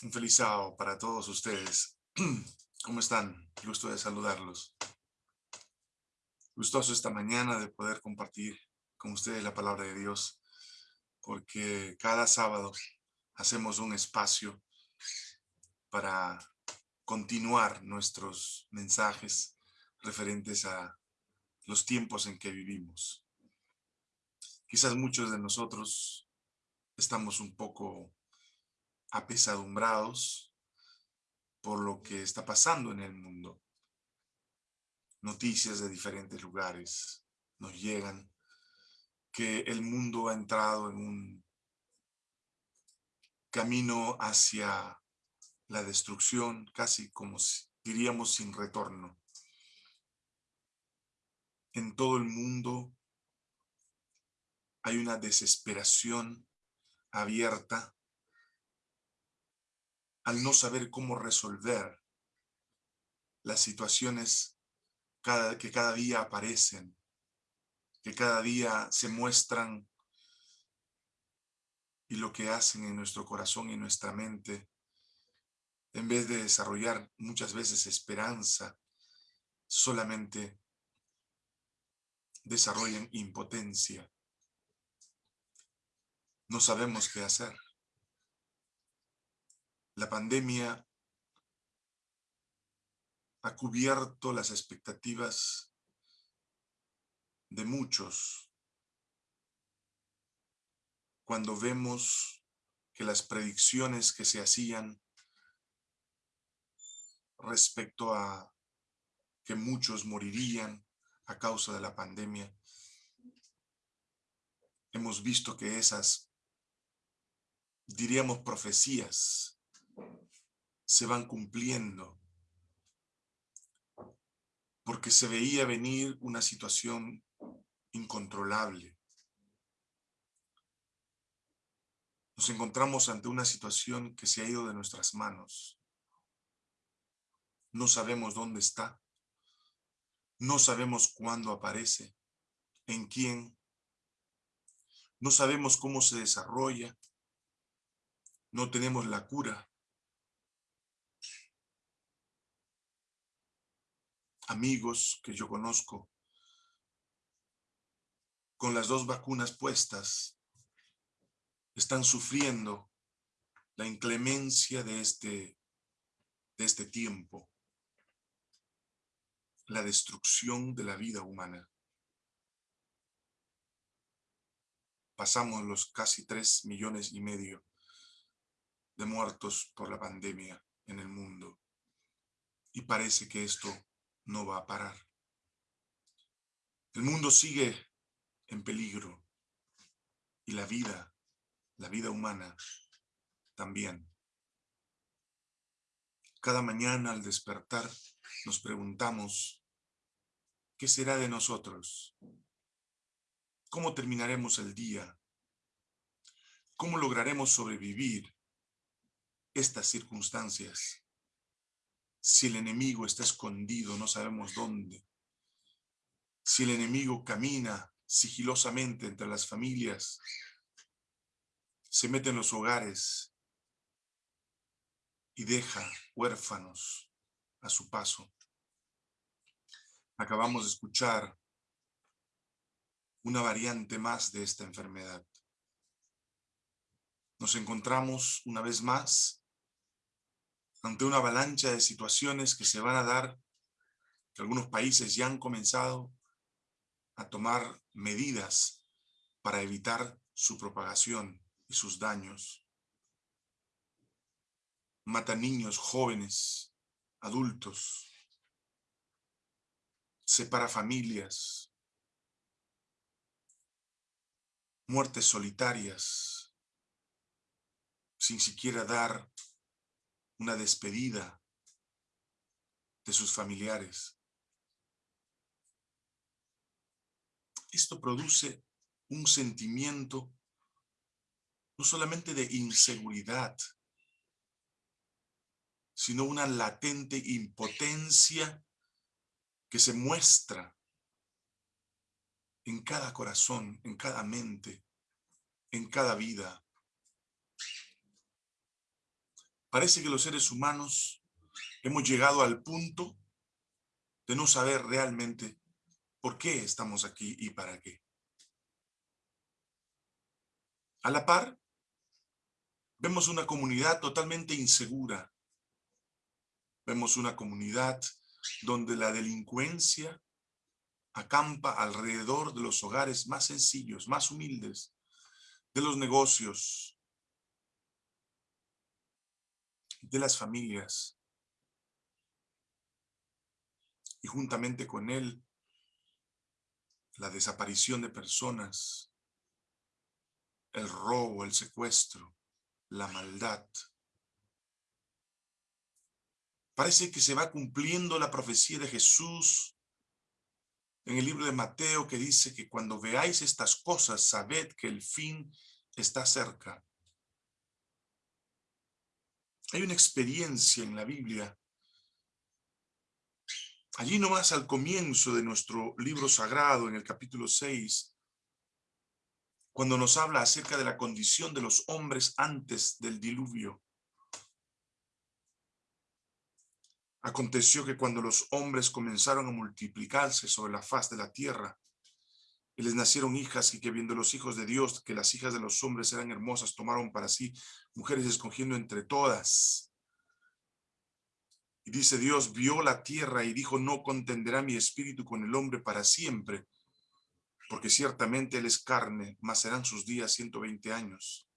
Un feliz sábado para todos ustedes. ¿Cómo están? Gusto de saludarlos. Gustoso esta mañana de poder compartir con ustedes la palabra de Dios, porque cada sábado hacemos un espacio para continuar nuestros mensajes referentes a los tiempos en que vivimos. Quizás muchos de nosotros estamos un poco apesadumbrados por lo que está pasando en el mundo. Noticias de diferentes lugares nos llegan que el mundo ha entrado en un camino hacia la destrucción, casi como diríamos sin retorno. En todo el mundo hay una desesperación abierta al no saber cómo resolver las situaciones que cada día aparecen, que cada día se muestran y lo que hacen en nuestro corazón y nuestra mente, en vez de desarrollar muchas veces esperanza, solamente desarrollan impotencia. No sabemos qué hacer. La pandemia ha cubierto las expectativas de muchos cuando vemos que las predicciones que se hacían respecto a que muchos morirían a causa de la pandemia, hemos visto que esas, diríamos, profecías se van cumpliendo. Porque se veía venir una situación incontrolable. Nos encontramos ante una situación que se ha ido de nuestras manos. No sabemos dónde está. No sabemos cuándo aparece, en quién. No sabemos cómo se desarrolla. No tenemos la cura. Amigos que yo conozco con las dos vacunas puestas están sufriendo la inclemencia de este, de este tiempo, la destrucción de la vida humana. Pasamos los casi tres millones y medio de muertos por la pandemia en el mundo. Y parece que esto no va a parar. El mundo sigue en peligro y la vida, la vida humana también. Cada mañana al despertar nos preguntamos, ¿qué será de nosotros? ¿Cómo terminaremos el día? ¿Cómo lograremos sobrevivir estas circunstancias? Si el enemigo está escondido, no sabemos dónde. Si el enemigo camina sigilosamente entre las familias, se mete en los hogares y deja huérfanos a su paso. Acabamos de escuchar una variante más de esta enfermedad. Nos encontramos una vez más ante una avalancha de situaciones que se van a dar, que algunos países ya han comenzado a tomar medidas para evitar su propagación y sus daños. Mata niños, jóvenes, adultos, separa familias, muertes solitarias, sin siquiera dar una despedida de sus familiares. Esto produce un sentimiento no solamente de inseguridad, sino una latente impotencia que se muestra en cada corazón, en cada mente, en cada vida. Parece que los seres humanos hemos llegado al punto de no saber realmente por qué estamos aquí y para qué. A la par, vemos una comunidad totalmente insegura. Vemos una comunidad donde la delincuencia acampa alrededor de los hogares más sencillos, más humildes, de los negocios, de las familias. Y juntamente con él, la desaparición de personas, el robo, el secuestro, la maldad. Parece que se va cumpliendo la profecía de Jesús en el libro de Mateo que dice que cuando veáis estas cosas, sabed que el fin está cerca. Hay una experiencia en la Biblia. Allí nomás al comienzo de nuestro libro sagrado, en el capítulo 6, cuando nos habla acerca de la condición de los hombres antes del diluvio. Aconteció que cuando los hombres comenzaron a multiplicarse sobre la faz de la tierra, y les nacieron hijas, y que viendo los hijos de Dios, que las hijas de los hombres eran hermosas, tomaron para sí mujeres escogiendo entre todas. Y dice Dios, vio la tierra y dijo, no contenderá mi espíritu con el hombre para siempre, porque ciertamente él es carne, mas serán sus días 120 años.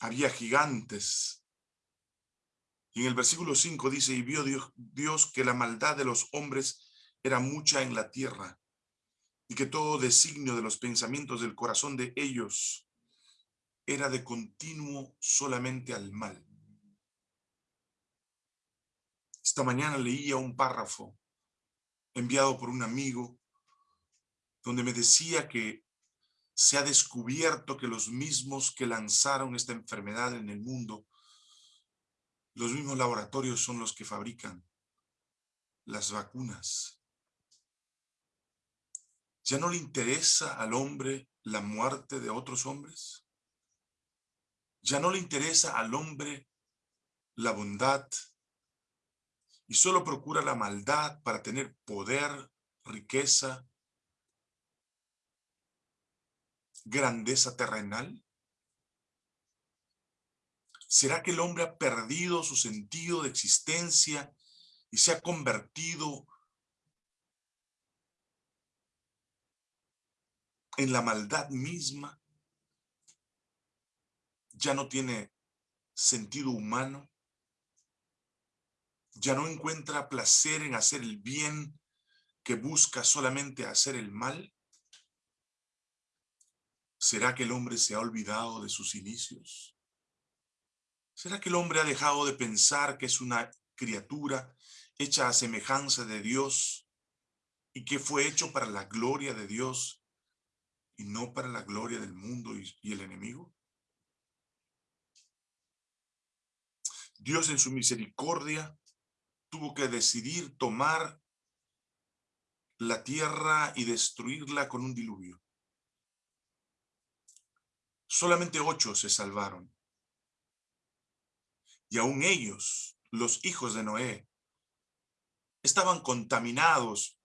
Había gigantes, y en el versículo 5 dice, y vio Dios, Dios que la maldad de los hombres era mucha en la tierra, y que todo designio de los pensamientos del corazón de ellos era de continuo solamente al mal. Esta mañana leía un párrafo enviado por un amigo donde me decía que se ha descubierto que los mismos que lanzaron esta enfermedad en el mundo los mismos laboratorios son los que fabrican las vacunas. ¿Ya no le interesa al hombre la muerte de otros hombres? ¿Ya no le interesa al hombre la bondad? Y solo procura la maldad para tener poder, riqueza, grandeza terrenal? ¿Será que el hombre ha perdido su sentido de existencia y se ha convertido en la maldad misma? ¿Ya no tiene sentido humano? ¿Ya no encuentra placer en hacer el bien que busca solamente hacer el mal? ¿Será que el hombre se ha olvidado de sus inicios? ¿Será que el hombre ha dejado de pensar que es una criatura hecha a semejanza de Dios y que fue hecho para la gloria de Dios y no para la gloria del mundo y, el enemigo? Dios en su misericordia tuvo que decidir tomar la tierra y destruirla con un diluvio. Solamente ocho se salvaron. Y aún ellos, los hijos de Noé, estaban contaminados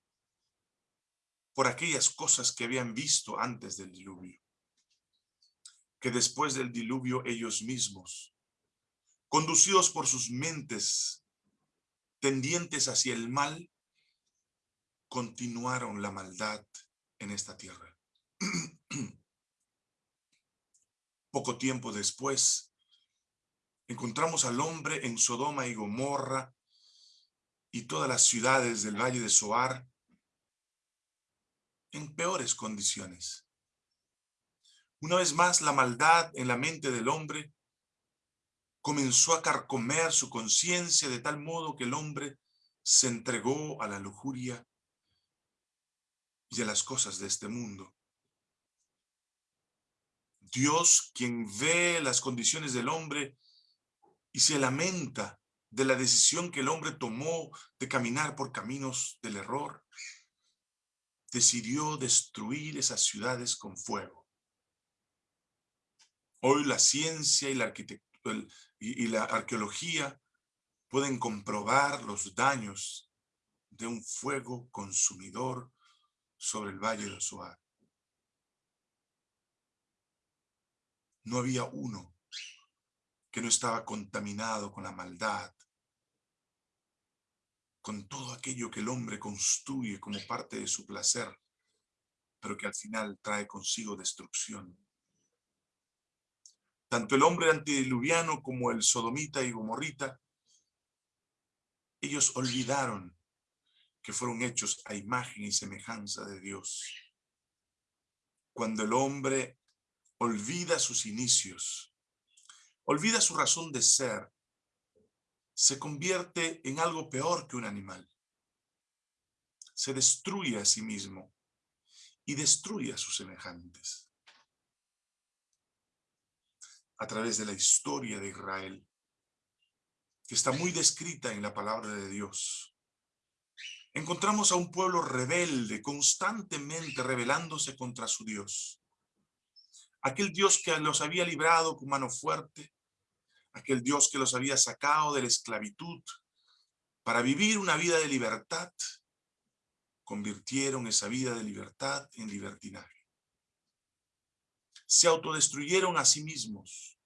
por aquellas cosas que habían visto antes del diluvio. Que después del diluvio ellos mismos, conducidos por sus mentes tendientes hacia el mal, continuaron la maldad en esta tierra. Poco tiempo después, encontramos al hombre en Sodoma y Gomorra y todas las ciudades del Valle de Soar en peores condiciones. Una vez más, la maldad en la mente del hombre comenzó a carcomer su conciencia de tal modo que el hombre se entregó a la lujuria y a las cosas de este mundo. Dios, quien ve las condiciones del hombre, y se lamenta de la decisión que el hombre tomó de caminar por caminos del error, decidió destruir esas ciudades con fuego. Hoy la ciencia y la y, la arqueología pueden comprobar los daños de un fuego consumidor sobre el valle de Suar. No había uno que no estaba contaminado con la maldad, con todo aquello que el hombre construye como parte de su placer, pero que al final trae consigo destrucción. Tanto el hombre antediluviano como el sodomita y gomorrita, ellos olvidaron que fueron hechos a imagen y semejanza de Dios. Cuando el hombre olvida sus inicios, olvida su razón de ser, se convierte en algo peor que un animal. Se destruye a sí mismo y destruye a sus semejantes. A través de la historia de Israel, que está muy descrita en la palabra de Dios, encontramos a un pueblo rebelde, constantemente rebelándose contra su Dios. Aquel Dios que los había librado con mano fuerte, aquel Dios que los había sacado de la esclavitud para vivir una vida de libertad, convirtieron esa vida de libertad en libertinaje. Se autodestruyeron a sí mismos,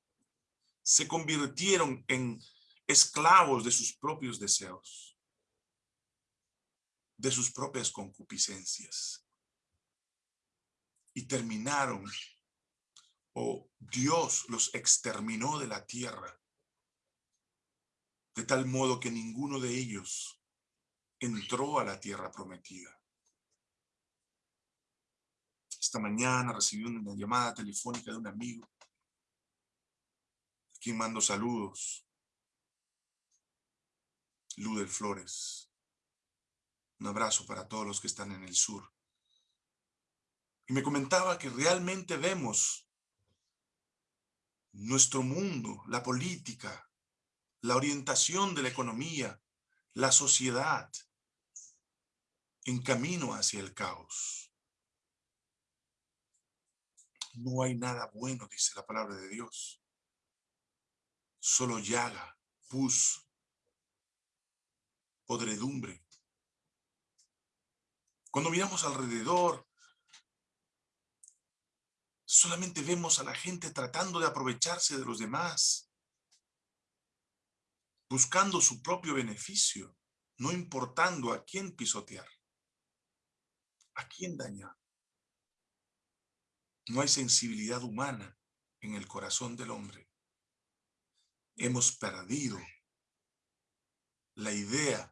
se convirtieron en esclavos de sus propios deseos de sus propias concupiscencias. Y terminaron, o Dios los exterminó de la tierra, de tal modo que ninguno de ellos entró a la tierra prometida. Esta mañana recibí una llamada telefónica de un amigo, a quien mando saludos, Ludel Flores. Un abrazo para todos los que están en el sur. Y me comentaba que realmente vemos nuestro mundo, la política, la orientación de la economía, la sociedad, en camino hacia el caos. No hay nada bueno, dice la palabra de Dios. Solo llaga, pus, podredumbre. Cuando miramos alrededor, solamente vemos a la gente tratando de aprovecharse de los demás, buscando su propio beneficio, no importando a quién pisotear, a quién dañar. No hay sensibilidad humana en el corazón del hombre. Hemos perdido la idea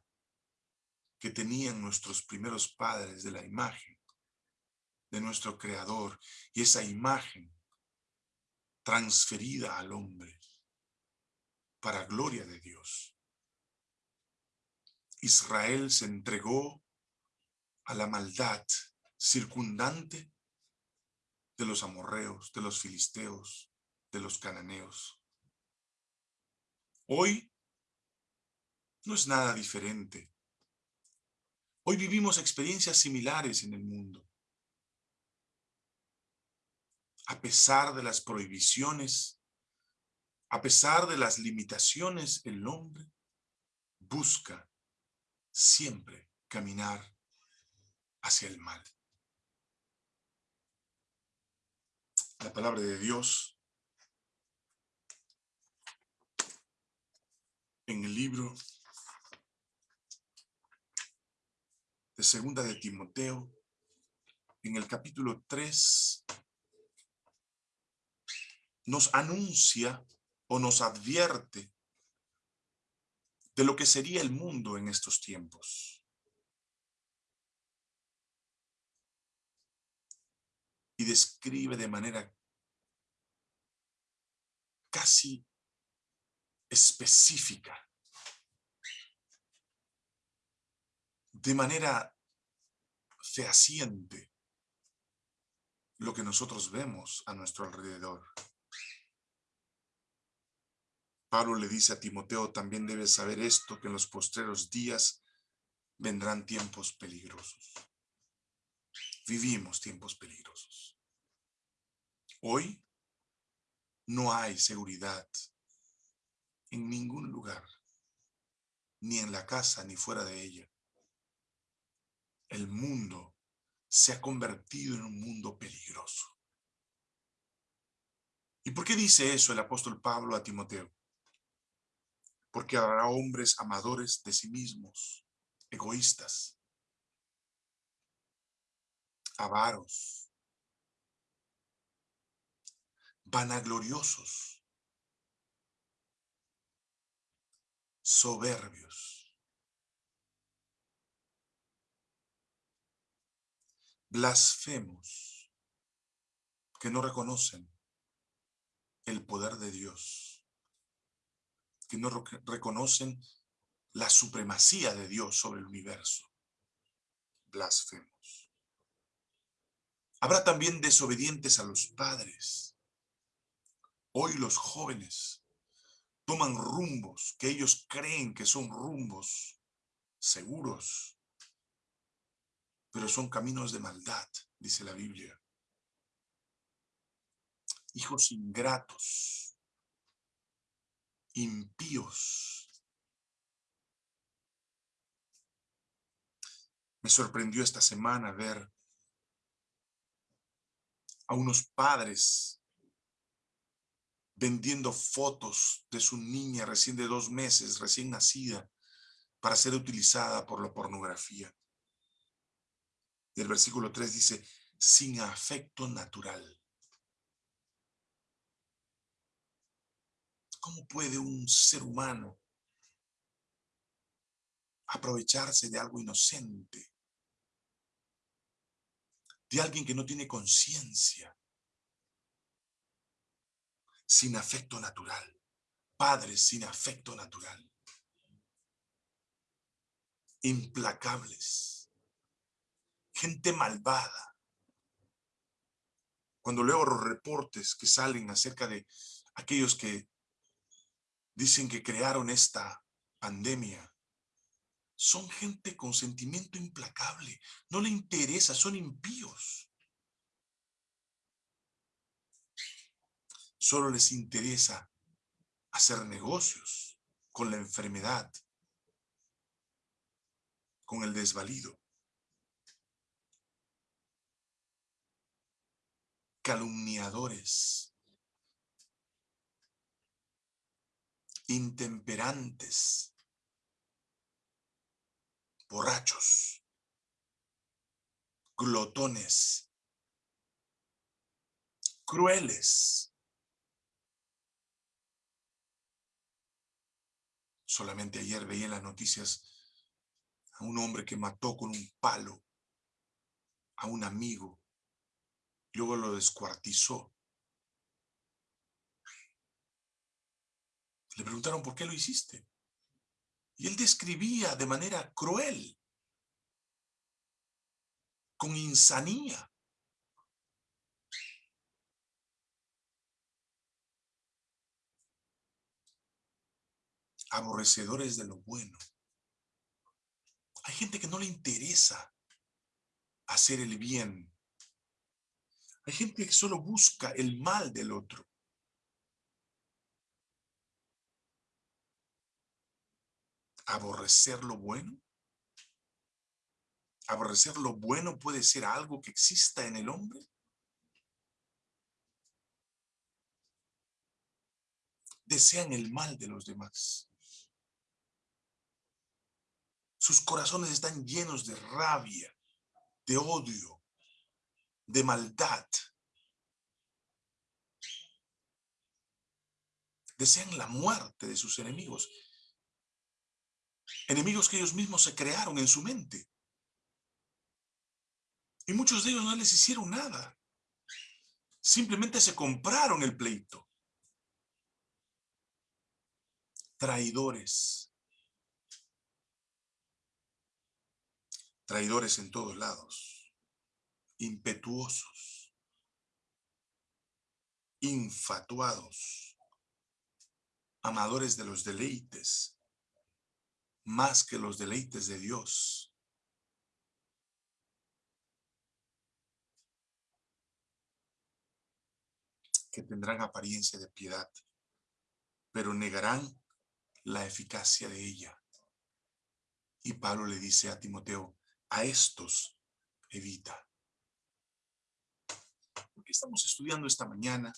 que tenían nuestros primeros padres de la imagen de nuestro Creador y esa imagen transferida al hombre para gloria de Dios. Israel se entregó a la maldad circundante de los amorreos, de los filisteos, de los cananeos. Hoy no es nada diferente Hoy vivimos experiencias similares en el mundo. A pesar de las prohibiciones, a pesar de las limitaciones, el hombre busca siempre caminar hacia el mal. La palabra de Dios en el libro de segunda de Timoteo, en el capítulo 3, nos anuncia o nos advierte de lo que sería el mundo en estos tiempos. Y describe de manera casi específica de manera fehaciente lo que nosotros vemos a nuestro alrededor. Pablo le dice a Timoteo, también debes saber esto, que en los postreros días vendrán tiempos peligrosos. Vivimos tiempos peligrosos. Hoy no hay seguridad en ningún lugar, ni en la casa ni fuera de ella. El mundo se ha convertido en un mundo peligroso. ¿Y por qué dice eso el apóstol Pablo a Timoteo? Porque habrá hombres amadores de sí mismos, egoístas, avaros, vanagloriosos, soberbios, blasfemos, que no reconocen el poder de Dios, que no reconocen la supremacía de Dios sobre el universo. Blasfemos. Habrá también desobedientes a los padres. Hoy los jóvenes toman rumbos que ellos creen que son rumbos seguros, pero son caminos de maldad, dice la Biblia hijos ingratos, impíos. Me sorprendió esta semana ver a unos padres vendiendo fotos de su niña recién de dos meses, recién nacida, para ser utilizada por la pornografía. Y el versículo 3 dice, sin afecto natural. ¿Cómo puede un ser humano aprovecharse de algo inocente? De alguien que no tiene conciencia. Sin afecto natural. Padres sin afecto natural. Implacables. Gente malvada. Cuando leo los reportes que salen acerca de aquellos que dicen que crearon esta pandemia, son gente con sentimiento implacable. No le interesa, son impíos. Solo les interesa hacer negocios con la enfermedad, con el desvalido. Calumniadores, intemperantes, borrachos, glotones, crueles. Solamente ayer veía en las noticias a un hombre que mató con un palo a un amigo, luego lo descuartizó Le preguntaron, ¿por qué lo hiciste? Y él describía de manera cruel, con insanía. Aborrecedores de lo bueno. Hay gente que no le interesa hacer el bien. Hay gente que solo busca el mal del otro. Aborrecer lo bueno? ¿Aborrecer lo bueno puede ser algo que exista en el hombre? Desean el mal de los demás. Sus corazones están llenos de rabia, de odio, de maldad. Desean la muerte de sus enemigos. Enemigos que ellos mismos se crearon en su mente. Y muchos de ellos no les hicieron nada. Simplemente se compraron el pleito. Traidores. Traidores en todos lados. Impetuosos. Infatuados. Amadores de los deleites más que los deleites de Dios. que tendrán apariencia de piedad, pero negarán la eficacia de ella. Y Pablo le dice a Timoteo, a estos evita. Porque estamos estudiando esta mañana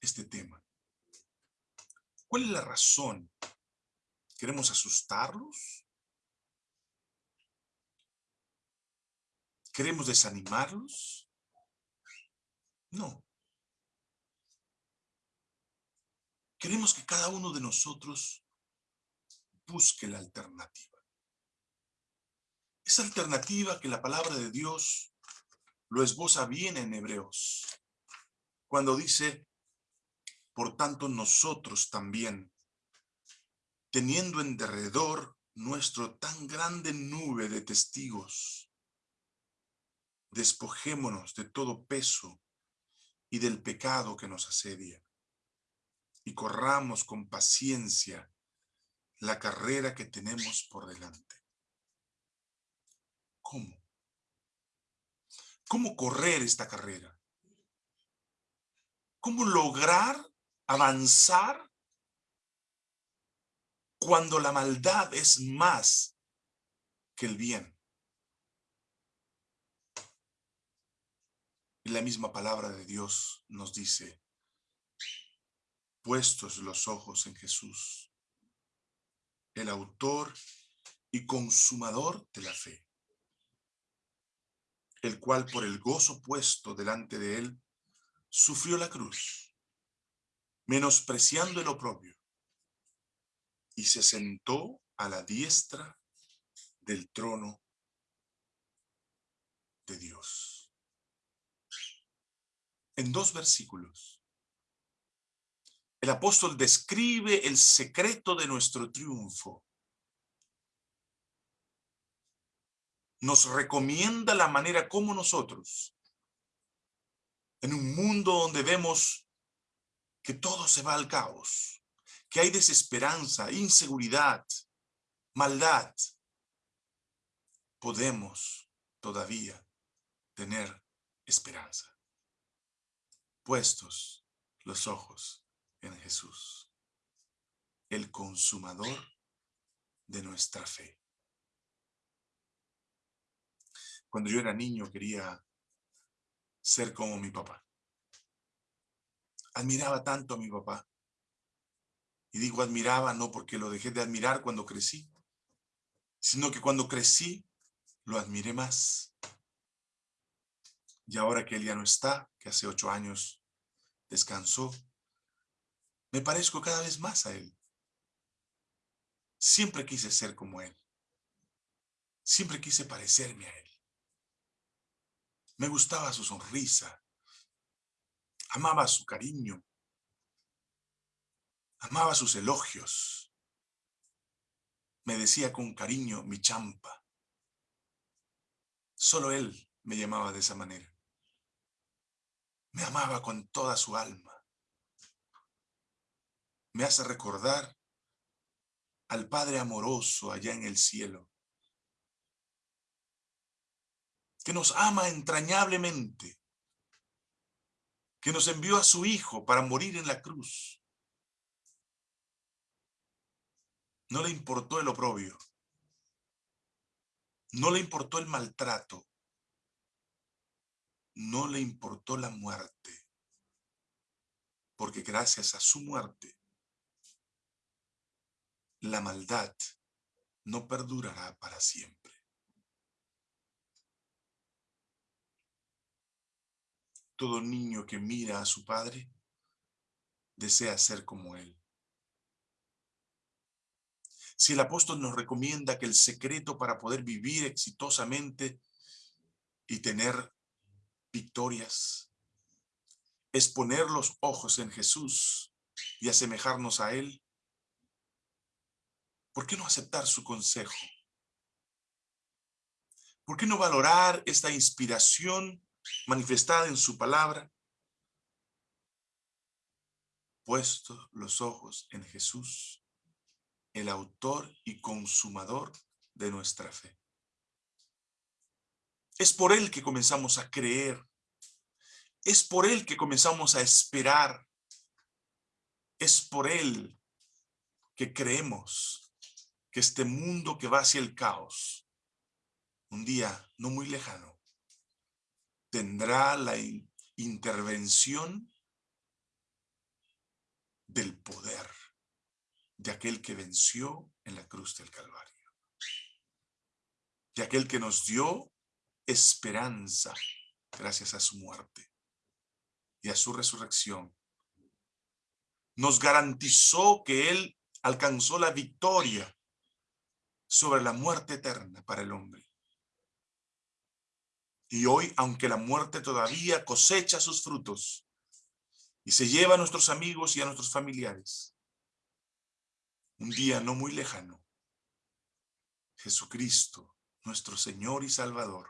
este tema. ¿Cuál es la razón? ¿Queremos asustarlos? ¿Queremos desanimarlos? No. Queremos que cada uno de nosotros busque la alternativa. Esa alternativa que la palabra de Dios lo esboza bien en Hebreos, cuando dice, por tanto nosotros también, teniendo en derredor nuestro tan grande nube de testigos, despojémonos de todo peso y del pecado que nos asedia, y corramos con paciencia la carrera que tenemos por delante. ¿Cómo? ¿Cómo correr esta carrera? ¿Cómo lograr avanzar cuando la maldad es más que el bien? Y la misma palabra de Dios nos dice, puestos los ojos en Jesús, el autor y consumador de la fe, el cual por el gozo puesto delante de él, sufrió la cruz, menospreciando el oprobio, y se sentó a la diestra del trono de Dios en dos versículos. El apóstol describe el secreto de nuestro triunfo. Nos recomienda la manera como nosotros, en un mundo donde vemos que todo se va al caos, que hay desesperanza, inseguridad, maldad, podemos todavía tener esperanza puestos los ojos en Jesús, el consumador de nuestra fe. Cuando yo era niño quería ser como mi papá. Admiraba tanto a mi papá. Y digo admiraba no porque lo dejé de admirar cuando crecí, sino que cuando crecí lo admiré más. Y ahora que él ya no está, que hace ocho años descansó, me parezco cada vez más a él. Siempre quise ser como él. Siempre quise parecerme a él. Me gustaba su sonrisa. Amaba su cariño. Amaba sus elogios. Me decía con cariño mi champa. Solo él me llamaba de esa manera. Me amaba con toda su alma. Me hace recordar al Padre amoroso allá en el cielo, que nos ama entrañablemente, que nos envió a su Hijo para morir en la cruz. No le importó el oprobio, no le importó el maltrato, no le importó la muerte, porque gracias a su muerte, la maldad no perdurará para siempre. Todo niño que mira a su padre desea ser como él. Si el apóstol nos recomienda que el secreto para poder vivir exitosamente y tener victorias. Es poner los ojos en Jesús y asemejarnos a Él. ¿Por qué no aceptar su consejo? ¿Por qué no valorar esta inspiración manifestada en su palabra? Puesto los ojos en Jesús, el autor y consumador de nuestra fe. Es por Él que comenzamos a creer. Es por Él que comenzamos a esperar. Es por Él que creemos que este mundo que va hacia el caos, un día no muy lejano, tendrá la intervención del poder de aquel que venció en la cruz del Calvario, de aquel que nos dio esperanza gracias a su muerte y a su resurrección. Nos garantizó que Él alcanzó la victoria sobre la muerte eterna para el hombre. Y hoy, aunque la muerte todavía cosecha sus frutos y se lleva a nuestros amigos y a nuestros familiares, un día no muy lejano, Jesucristo, nuestro Señor y Salvador,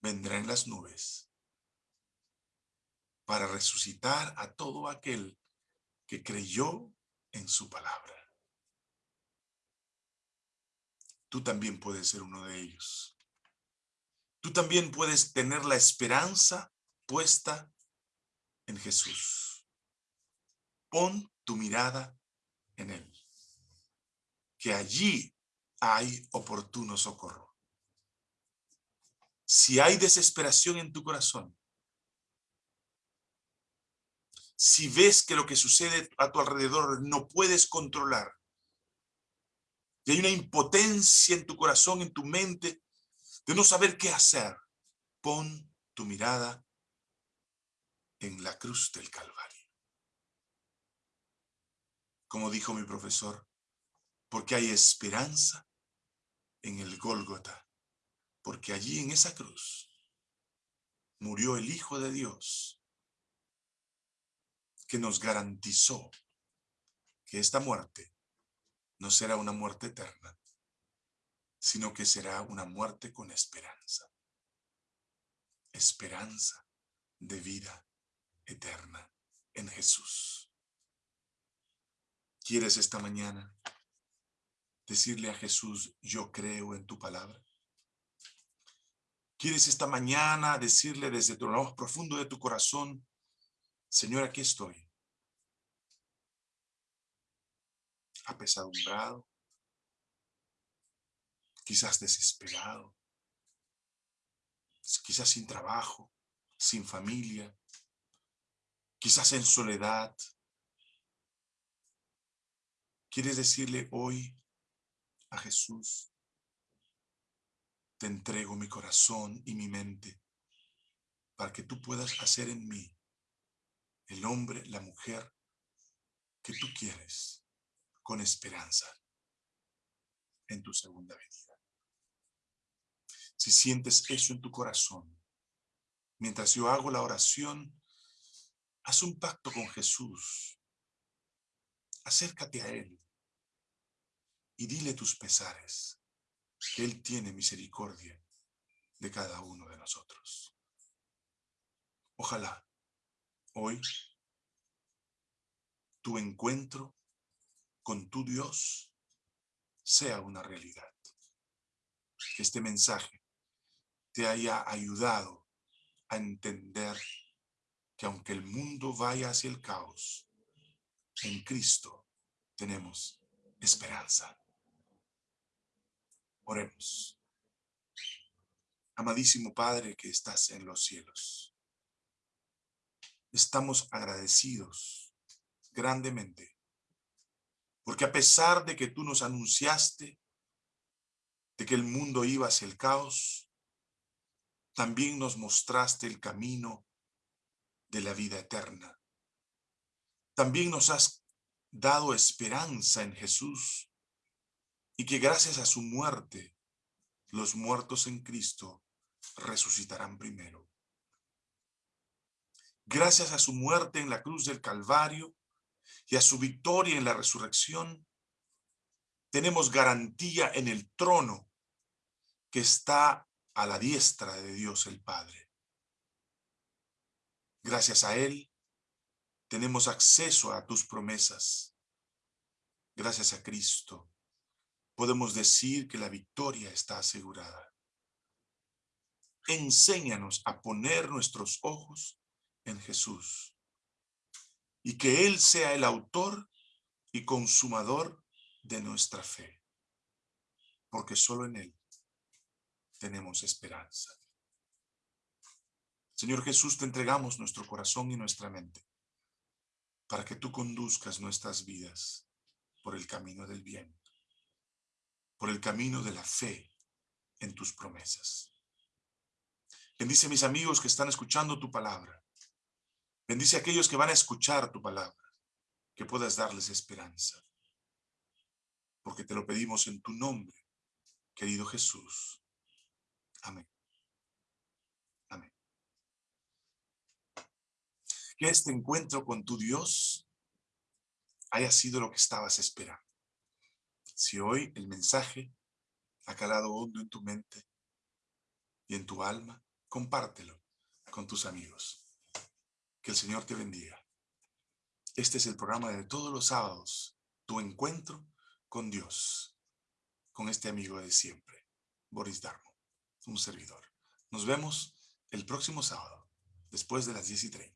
vendrá en las nubes para resucitar a todo aquel que creyó en su palabra. Tú también puedes ser uno de ellos. Tú también puedes tener la esperanza puesta en Jesús. Pon tu mirada en Él. Que allí hay oportuno socorro. Si hay desesperación en tu corazón, si ves que lo que sucede a tu alrededor no puedes controlar, y hay una impotencia en tu corazón, en tu mente, de no saber qué hacer, pon tu mirada en la cruz del Calvario. Como dijo mi profesor, porque hay esperanza en el Gólgota, porque allí en esa cruz murió el Hijo de Dios, que nos garantizó que esta muerte no será una muerte eterna, sino que será una muerte con esperanza. Esperanza de vida eterna en Jesús. ¿Quieres esta mañana decirle a Jesús, yo creo en tu palabra? ¿Quieres esta mañana decirle desde lo más profundo de tu corazón, Señor, aquí estoy? Apesadumbrado, quizás desesperado, quizás sin trabajo, sin familia, quizás en soledad. ¿Quieres decirle hoy a Jesús, te entrego mi corazón y mi mente para que tú puedas hacer en mí el hombre, la mujer que tú quieres con esperanza en tu segunda venida. Si sientes eso en tu corazón, mientras yo hago la oración, haz un pacto con Jesús. Acércate a Él y dile tus pesares, que Él tiene misericordia de cada uno de nosotros. Ojalá hoy tu encuentro con tu Dios sea una realidad. Que este mensaje te haya ayudado a entender que aunque el mundo vaya hacia el caos, en Cristo tenemos esperanza. Oremos. Amadísimo Padre que estás en los cielos, estamos agradecidos grandemente, porque a pesar de que tú nos anunciaste de que el mundo iba hacia el caos, también nos mostraste el camino de la vida eterna. También nos has dado esperanza en Jesús y que gracias a su muerte, los muertos en Cristo resucitarán primero. Gracias a su muerte en la cruz del Calvario y a su victoria en la resurrección, tenemos garantía en el trono que está a la diestra de Dios el Padre. Gracias a Él, tenemos acceso a tus promesas. Gracias a Cristo, podemos decir que la victoria está asegurada. Enséñanos a poner nuestros ojos en Jesús y que Él sea el autor y consumador de nuestra fe, porque solo en Él tenemos esperanza. Señor Jesús, te entregamos nuestro corazón y nuestra mente para que tú conduzcas nuestras vidas por el camino del bien, por el camino de la fe en tus promesas. Bendice a mis amigos que están escuchando tu palabra. Bendice a aquellos que van a escuchar tu palabra, que puedas darles esperanza. Porque te lo pedimos en tu nombre, querido Jesús. Amén. Amén. Que este encuentro con tu Dios haya sido lo que estabas esperando. Si hoy el mensaje ha calado hondo en tu mente y en tu alma, compártelo con tus amigos. Que el Señor te bendiga. Este es el programa de todos los sábados, tu encuentro con Dios, con este amigo de siempre, Boris Darmo, un servidor. Nos vemos el próximo sábado, después de las 10 y 30.